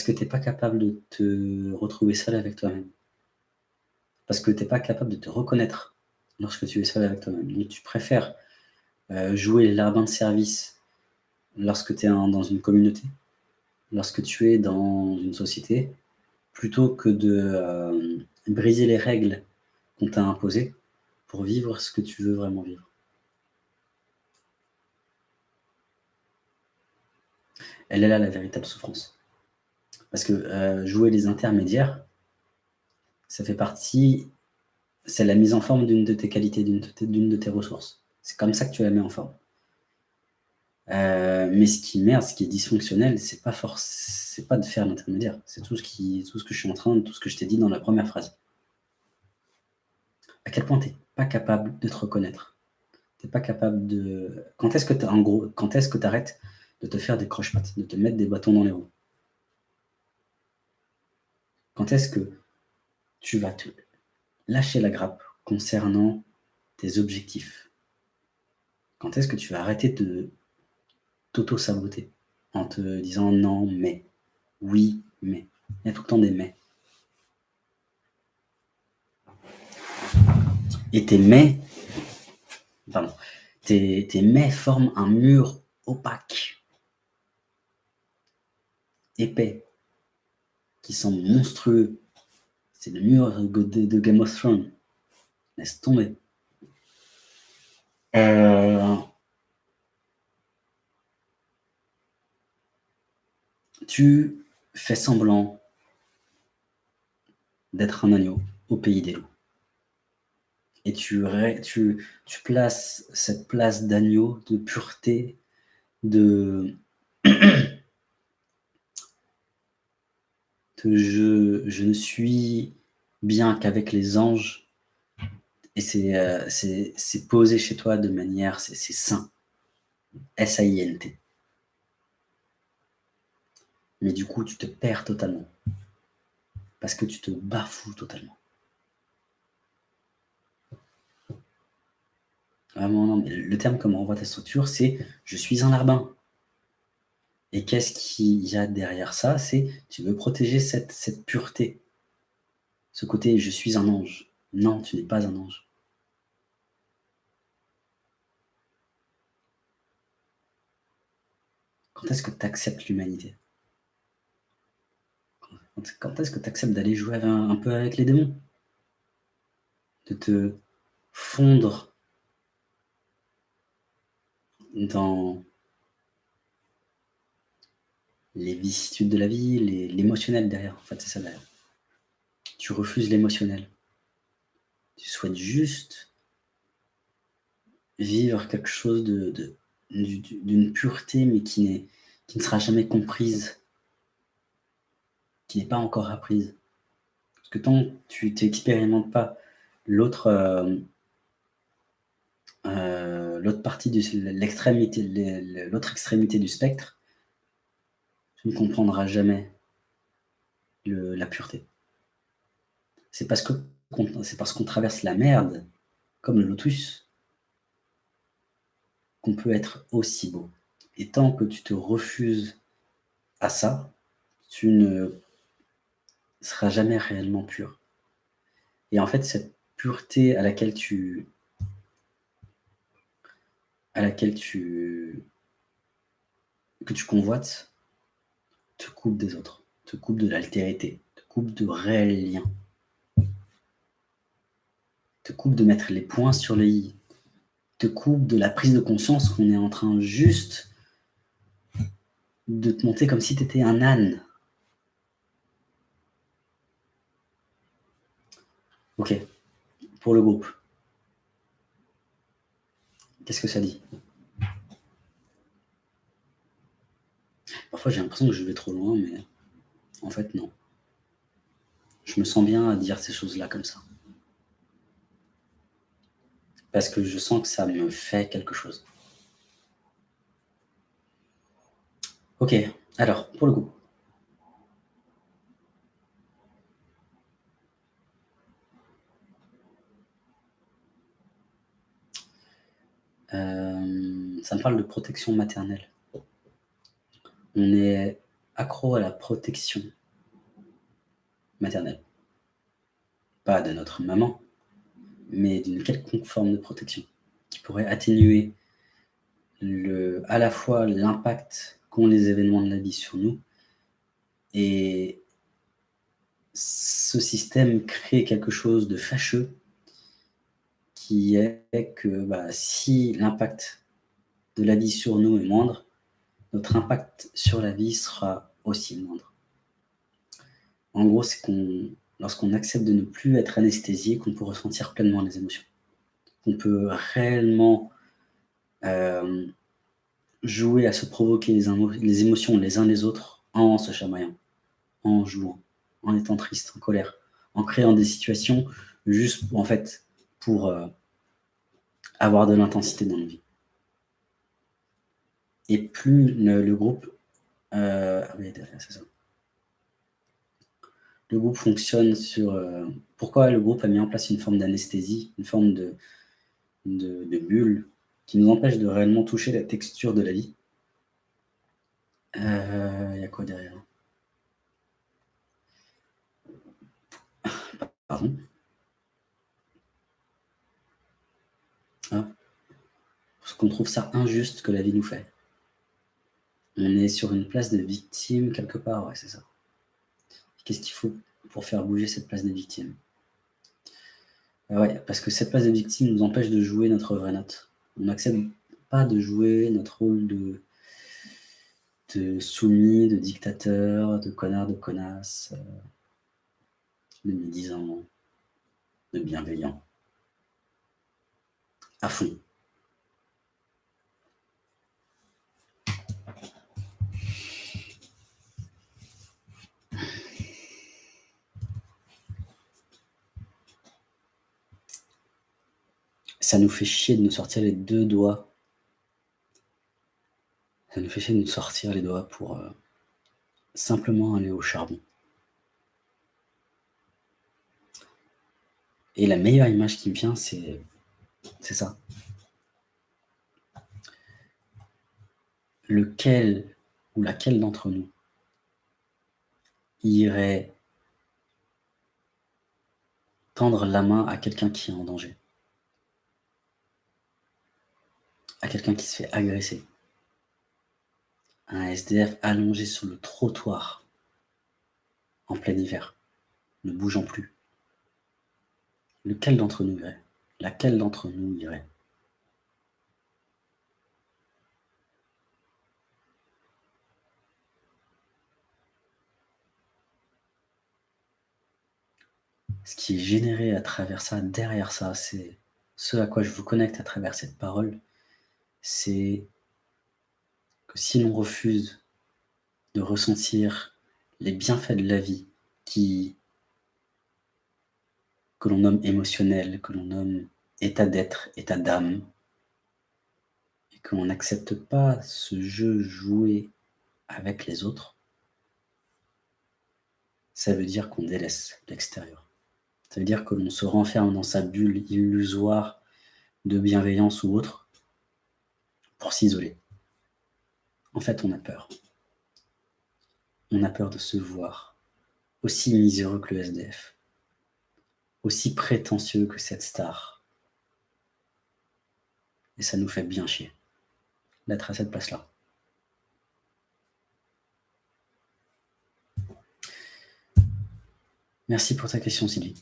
Parce que tu es pas capable de te retrouver seul avec toi-même? Parce que tu es pas capable de te reconnaître lorsque tu es seul avec toi-même. Donc tu préfères euh, jouer l'arbin de service lorsque tu es dans une communauté, lorsque tu es dans une société, plutôt que de euh, briser les règles qu'on t'a imposées pour vivre ce que tu veux vraiment vivre. Elle est là la véritable souffrance. Parce que euh, jouer les intermédiaires, ça fait partie, c'est la mise en forme d'une de tes qualités, d'une de, tes ressources. C'est comme ça que tu la mets en forme. Euh, mais ce qui merde, ce qui est dysfonctionnel, c'est pas pas de faire l'intermédiaire. C'est tout ce qui, tout ce que je suis en train, tout ce que je t'ai dit dans la première phrase. À quel point tu n'es pas capable de te reconnaître? Tu n'es pas capable de. Quand est-ce que quand est-ce que tu arrêtes de te faire des croche-pattes, de te mettre des bâtons dans les roues? Quand est-ce que tu vas te lâcher la grappe concernant tes objectifs? Quand est-ce que tu vas arrêter de t'auto-saboter en te disant non, mais, oui, mais. Il y a tout le temps des mais. Et tes mais, pardon, tes, tes mais forment un mur opaque épais, qui semble monstrueux. C'est le mur de, Game of Thrones. Laisse tomber. Euh, tu fais semblant d'être un agneau au pays des loups. Et tu, tu, tu places cette place d'agneau, de pureté, de je, ne suis bien qu'avec les anges. Et euh, c'est posé chez toi de manière, c'est sain. S-A-I-N-T. Mais du coup, tu te perds totalement. Parce que tu te bafoues totalement. Vraiment, non, mais le terme comme renvoie ta structure, c'est « je suis un larbin ». Et qu'est-ce qu'il y a derrière ça? C'est tu veux protéger cette, pureté. Ce côté « je suis un ange ». Non, tu n'es pas un ange. Quand est-ce que tu acceptes l'humanité? Quand est-ce que tu acceptes d'aller jouer un peu avec les démons? De te fondre dans les vicissitudes de la vie, l'émotionnel derrière. En fait, c'est ça derrière. Tu refuses l'émotionnel. Tu souhaites juste vivre quelque chose d'une pureté, mais qui, qui ne sera jamais comprise, qui n'est pas encore apprise. Parce que tant que tu n'expérimentes pas l'autre euh, euh, partie l'extrémité, l'autre extrémité du spectre, tu ne comprendras jamais la pureté. C'est parce qu'on traverse la merde, comme le lotus, qu'on peut être aussi beau. Et tant que tu te refuses à ça, tu ne seras jamais réellement pur. Et en fait, cette pureté à laquelle tu à laquelle tu que tu convoites, te coupe des autres, te coupe de l'altérité, te coupe de réels liens, te coupe de mettre les points sur les i, te coupe de la prise de conscience qu'on est en train juste de te monter comme si tu étais un âne. Ok, pour le groupe. Qu'est-ce que ça dit? Parfois, j'ai l'impression que je vais trop loin, mais en fait, non. Je me sens bien à dire ces choses-là comme ça. Parce que je sens que ça me fait quelque chose. Ok, alors, pour le coup. Euh, ça me parle de protection maternelle on est accro à la protection maternelle. Pas de notre maman, mais d'une quelconque forme de protection qui pourrait atténuer à la fois l'impact qu'ont les événements de la vie sur nous et ce système crée quelque chose de fâcheux qui est que bah, si l'impact de la vie sur nous est moindre, notre impact sur la vie sera aussi moindre. En gros, c'est qu'on, lorsqu'on accepte de ne plus être anesthésié, qu'on peut ressentir pleinement les émotions. Qu'on peut réellement euh, jouer à se provoquer les, émotions les uns les autres en se chamaillant, en jouant, en étant triste, en colère, en créant des situations juste en fait pour euh, avoir de l'intensité dans nos vies. Et plus le, groupe euh, ah Le groupe fonctionne sur... Euh, pourquoi le groupe a mis en place une forme d'anesthésie, une forme de, de, bulle qui nous empêche de réellement toucher la texture de la vie? Il y a quoi derrière? Pardon? Ah. Parce qu'on trouve ça injuste que la vie nous fait. On est sur une place de victime quelque part, ouais, c'est ça. Qu'est-ce qu'il faut pour faire bouger cette place de victime ah Ouais, parce que cette place de victime nous empêche de jouer notre vraie note. On n'accepte pas de jouer notre rôle de, de soumis, de dictateur, de connard, de connasse. Euh, de médisant, de bienveillant, à fond. Ça nous fait chier de nous sortir les deux doigts. Ça nous fait chier de nous sortir les doigts pour euh, simplement aller au charbon. Et la meilleure image qui me vient, c'est ça. Lequel ou laquelle d'entre nous irait tendre la main à quelqu'un qui est en danger? À quelqu'un qui se fait agresser. Un SDF allongé sur le trottoir en plein hiver, ne bougeant plus. Lequel d'entre nous irait? Laquelle d'entre nous irait? Ce qui est généré à travers ça, derrière ça, c'est ce à quoi je vous connecte à travers cette parole, c'est que si l'on refuse de ressentir les bienfaits de la vie qui que l'on nomme émotionnel, que l'on nomme état d'être, état d'âme, et que l'on n'accepte pas ce jeu joué avec les autres, ça veut dire qu'on délaisse l'extérieur. Ça veut dire que l'on se renferme dans sa bulle illusoire de bienveillance ou autre pour s'isoler. En fait, on a peur. On a peur de se voir aussi miséreux que le SDF aussi prétentieux que cette star. Et ça nous fait bien chier d'être à cette place-là. Merci pour ta question, Sylvie.